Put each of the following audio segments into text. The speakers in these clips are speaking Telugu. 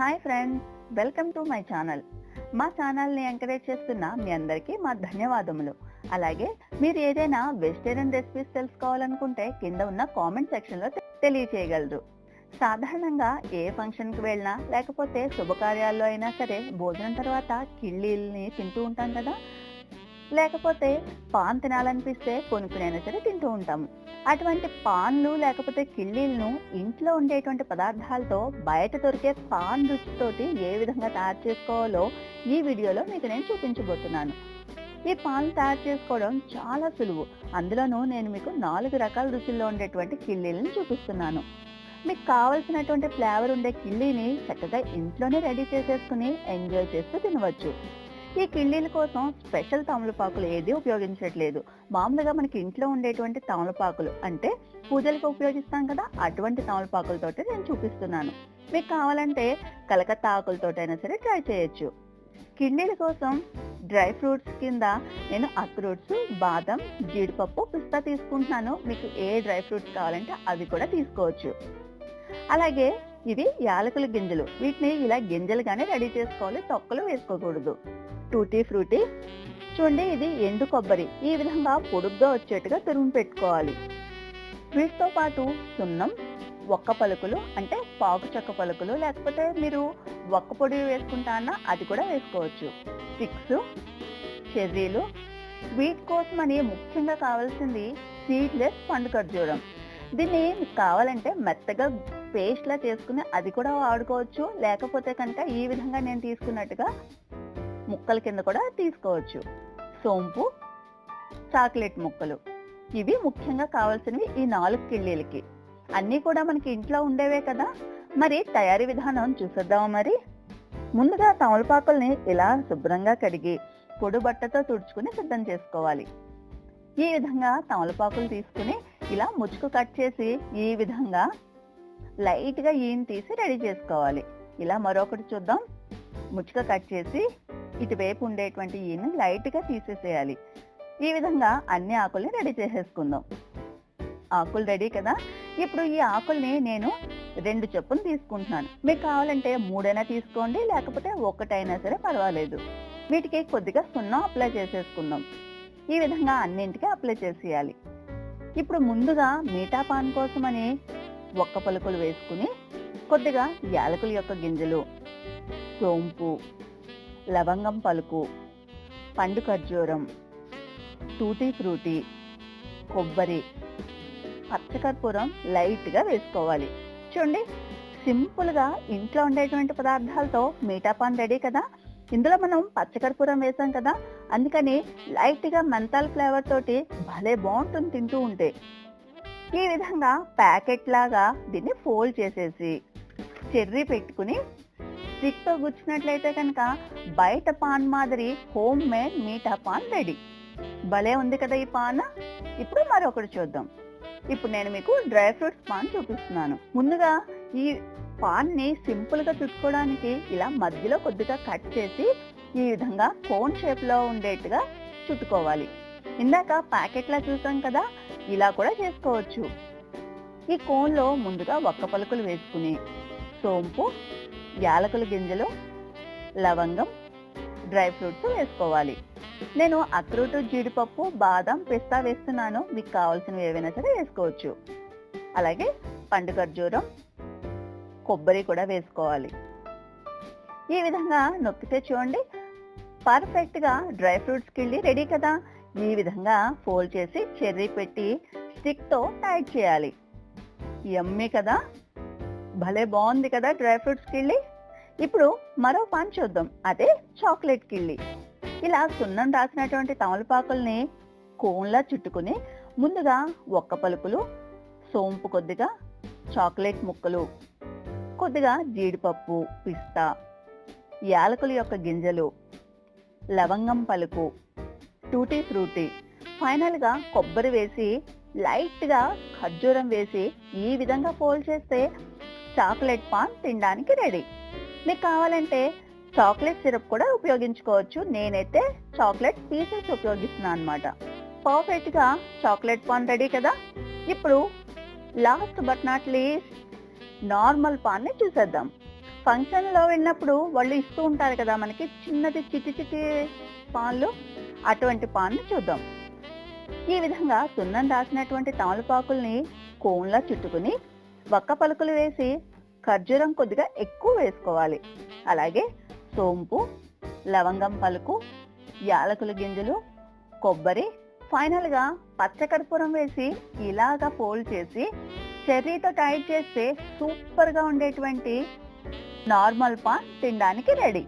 Hi friends welcome to my channel. మా ఛానల్ని ఎంకరేజ్ చేస్తున్న మీ అందరికీ మా ధన్యవాదములు. అలాగే మీరు ఏదైనా వెజిటేరియన్ రెసిపీస్ తెలుసుకోవాలనుకుంటే కింద ఉన్న కామెంట్ సెక్షన్లో తెలియచేయగలరు. సాధారణంగా ఏ ఫంక్షన్కి వెళ్ళినా లేకపోతే శుభకార్యాల్లో అయినా సరే భోజనం తర్వాత కిళ్ళీల్ని తింటూ ఉంటాం కదా లేకపోతే పాన్ తినాలనిపిస్తే కొనుక్కునైనా సరే తింటూ ఉంటాము అటువంటి పాన్లు లేకపోతే కిళ్ళీలను ఇంట్లో ఉండేటువంటి పదార్థాలతో బయట దొరికే పాన్ రుచితోటి ఏ విధంగా తయారు చేసుకోవాలో ఈ వీడియోలో మీకు నేను చూపించబోతున్నాను. ఈ పాన్లు తయారు చేసుకోవడం చాలా సులువు. అందులోనూ నేను మీకు నాలుగు రకాల రుచుల్లో ఉండేటువంటి కిళ్ళీలను చూపిస్తున్నాను. మీకు కావలసినటువంటి ఫ్లేవర్ ఉండే కిళ్ళీని చక్కగా ఇంట్లోనే రెడీ చేసేసుకుని ఎంజాయ్ చేస్తూ తినవచ్చు. ఈ కిళ్ళీల కోసం స్పెషల్ తమలపాకులు ఏది ఉపయోగించట్లేదు. మామూలుగా మనకి ఇంట్లో ఉండేటువంటి తమలపాకులు అంటే పూజలకు ఉపయోగిస్తాం కదా అటువంటి తమలపాకులతోటి నేను చూపిస్తున్నాను. మీకు కావాలంటే కలకత్తా ఆకులతోటైనా సరే ట్రై చేయొచ్చు. కిడ్నీల కోసం డ్రై ఫ్రూట్స్ కింద నేను అక్రూట్స్ బాదం జీడిపప్పు పిస్తా తీసుకుంటున్నాను. మీకు ఏ డ్రై ఫ్రూట్స్ కావాలంటే అవి కూడా తీసుకోవచ్చు. అలాగే ఇవి యాలకుల గింజలు. వీటిని ఇలా గింజలుగానే రెడీ చేసుకోవాలి. తొక్కలు వేసుకోకూడదు. Tutti frutti. చూడండి ఇది ఎండు కొబ్బరి. ఈ విధంగా పొడుగ్గా వచ్చేట్టుగా తురుము పెట్టుకోవాలి. వీటితో పాటు సున్నం ఒక్క పలుకులు అంటే పాకు చెక్క పలుకులు లేకపోతే మీరు ఒక్క పొడి వేసుకుంటా అన్నా అది కూడా వేసుకోవచ్చు. స్టిక్స్ చెర్రీలు. స్వీట్ కోసం అని ముఖ్యంగా కావాల్సింది సీడ్లెస్ పండు ఖర్జూరం. దీన్ని కావాలంటే మెత్తగా పేస్ట్ లా చేసుకుని అది కూడా వాడుకోవచ్చు. లేకపోతే కనుక ఈ విధంగా నేను తీసుకున్నట్టుగా ముక్కల కింద కూడా తీసుకోవచ్చు. సోంపు చాక్లెట్ ముక్కలు. ఇవి ముఖ్యంగా కావాల్సినవి ఈ నాలుగు కిళ్ళీలకి. అన్నీ కూడా మనకి ఇంట్లో ఉండేవే కదా. మరి తయారీ విధానం చూసేద్దామా మరి? ముందుగా తమలపాకుల్ని ఇలా శుభ్రంగా కడిగి పొడి బట్టతో తుడుచుకుని సిద్ధం చేసుకోవాలి. ఈ విధంగా తమలపాకులు తీసుకుని ఇలా ముచ్చుకు కట్ చేసి ఈ విధంగా లైట్గా ఈయన తీసి రెడీ చేసుకోవాలి. ఇలా మరొకటి చూద్దాం. ముచ్చుక కట్ చేసి ఇటువైపు ఉండేటువంటి ఈయన లైట్గా తీసేసేయాలి. ఈ విధంగా అన్ని ఆకుల్ని రెడీ చేసేసుకుందాం. ఆకులు రెడీ కదా? ఇప్పుడు ఈ ఆకుల్ని నేను రెండు చొప్పున తీసుకుంటున్నాను. మీకు కావాలంటే మూడైనా తీసుకోండి లేకపోతే ఒకటైనా సరే పర్వాలేదు. వీటికి కొద్దిగా సున్నా అప్లై చేసేసుకుందాం. ఈ విధంగా అన్నింటికి అప్లై చేసేయాలి. ఇప్పుడు ముందుగా మీఠా పాన్ కోసమని ఒక్క పలుకులు వేసుకుని కొద్దిగా యాలకుల యొక్క గింజలు సోంపు లవంగం పలుకు పండు ఖర్జూరం టూటీ ఫ్రూటీ కొబ్బరి పచ్చకర్పూరం లైట్గా వేసుకోవాలి. చూడండి సింపుల్గా ఇంట్లో ఉండేటువంటి పదార్థాలతో మీఠాపాన్ రెడీ కదా? ఇందులో మనం పచ్చకర్పూరం వేసాం కదా? అందుకని లైట్గా మెంతాల్ ఫ్లేవర్ తోటి భలే బాగుంటుంది తింటూ ఉంటే. ఈ విధంగా ప్యాకెట్ లాగా దీన్ని ఫోల్డ్ చేసేసి చెర్రీ పెట్టుకుని స్టిక్తో గుచ్చినట్లయితే కనుక బయట పాన్ మాదిరి home made meetha paan ready. భలే ఉంది కదా ఈ పాన్. ఇప్పుడు మరొకటి చూద్దాం. ఇప్పుడు నేను మీకు డ్రై ఫ్రూట్స్ పాన్ చూపిస్తున్నాను. ముందుగా ఈ పాన్ని సింపుల్గా చుట్టుకోవడానికి ఇలా మధ్యలో కొద్దిగా కట్ చేసి ఈ విధంగా కోన్ షేప్లో ఉండేట్టుగా చుట్టుకోవాలి. ఇందాక ప్యాకెట్లా చూసాం కదా ఇలా కూడా చేసుకోవచ్చు. ఈ కోన్లో ముందుగా ఒక్క పలుకులు వేసుకుని సోంపు యాలకుల గింజలు లవంగం డ్రై ఫ్రూట్స్ వేసుకోవాలి. నేను అక్రూటు జీడిపప్పు బాదం పిస్తా వేస్తున్నాను. మీకు కావాల్సినవి ఏవైనా సరే వేసుకోవచ్చు. అలాగే పండు ఖర్జూరం కొబ్బరి కూడా వేసుకోవాలి. ఈ విధంగా నొక్కితే చూడండి పర్ఫెక్ట్గా డ్రై ఫ్రూట్స్కి వెళ్ళి రెడీ కదా. ఈ విధంగా ఫోల్డ్ చేసి చెర్రీ పెట్టి స్టిక్తో టైట్ చేయాలి. ఎమ్మి కదా. భలే బాగుంది కదా డ్రై ఫ్రూట్స్ కిళ్ళి. ఇప్పుడు మరో పాన్ చూద్దాం. అదే చాక్లెట్ కిళ్ళి. ఇలా సున్నం రాసినటువంటి తమలపాకుల్ని కోన్లా చుట్టుకుని ముందుగా ఒక్క పలుకులు సోంపు కొద్దిగా చాక్లెట్ ముక్కలు కొద్దిగా జీడిపప్పు పిస్తా యాలకుల యొక్క గింజలు లవంగం పలుకు టూటీ ఫ్రూటీ. ఫైనల్గా కొబ్బరి వేసి లైట్గా ఖర్జూరం వేసి ఈ విధంగా ఫోల్డ్ చేస్తే చాక్లెట్ పాన్ తినడానికి రెడీ. మీకు కావాలంటే చాక్లెట్ సిరప్ కూడా ఉపయోగించుకోవచ్చు. నేనైతే చాక్లెట్ పీసెస్ ఉపయోగిస్తున్నాను అనమాట పర్ఫెక్ట్గా చాక్లెట్ పాన్ రెడీ కదా? ఇప్పుడు last but not least normal పాన్ని చూసేద్దాం. ఫంక్షన్లో వెళ్ళినప్పుడు వాళ్ళు ఇస్తూ ఉంటారు కదా మనకి చిన్నది చిటి చిటి పాన్లు? అటువంటి పాన్ను చూద్దాం. ఈ విధంగా సున్నం రాసినటువంటి తమలపాకుల్ని కోన్లా చుట్టుకుని వక్క పలుకులు వేసి ఖర్జూరం కొద్దిగా ఎక్కువ వేసుకోవాలి. అలాగే సోంపు లవంగం పలుకు యాలకుల గింజలు కొబ్బరి ఫైనల్గా పచ్చకర్పూరం వేసి ఇలాగా ఫోల్డ్ చేసి చెర్రీతో టైట్ చేస్తే సూపర్గా ఉండేటువంటి నార్మల్ పాన్ తినడానికి రెడీ.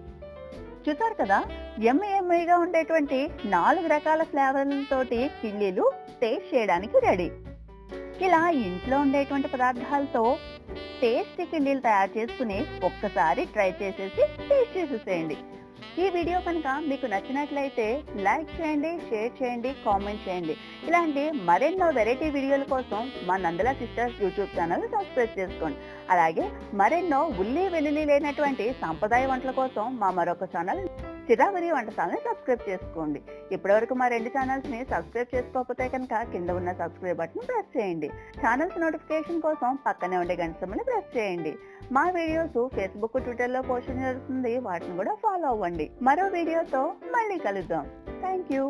చూసారు కదా? ఎంఏఎంఐగా ఉండేటువంటి నాలుగు రకాల ఫ్లేవర్లతోటి కిళ్ళీలు టేస్ట్ చేయడానికి రెడీ ఇలా ఇంట్లో ఉండేటువంటి పదార్థాలతో టేస్టీ కిళ్ళీలు తయారు చేసుకుని ఒక్కసారి ట్రై చేసేసి టేస్ట్ చేసేసేయండి. ఈ వీడియో కనుక మీకు నచ్చినట్లయితే లైక్ చేయండి షేర్ చేయండి కామెంట్ చేయండి. ఇలాంటి మరెన్నో వెరైటీ వీడియోల కోసం మా Nandala sisters YouTube channel subscribe చేసుకోండి. అలాగే మరెన్నో ఉల్లి వెల్లుల్లి లేనటువంటి సాంప్రదాయ వంటల కోసం మా మరొక ఛానల్ చిరావరి వంటశాలని సబ్స్క్రైబ్ చేసుకోండి. ఇప్పటివరకు మా రెండు ఛానల్స్ని సబ్స్క్రైబ్ చేసుకోకపోతే కనుక కింద ఉన్న సబ్స్క్రైబ్ బటన్ ప్రెస్ చేయండి. ఛానల్స్ నోటిఫికేషన్ కోసం పక్కనే ఉండే గంట సమ్మని ప్రెస్ చేయండి. మా వీడియోస్ ఫేస్బుక్ ట్విట్టర్లో పోస్ట్ జరుగుతుంది వాటిని కూడా ఫాలో అవ్వండి. మరో వీడియోతో మళ్ళీ కలుద్దాం. Thank you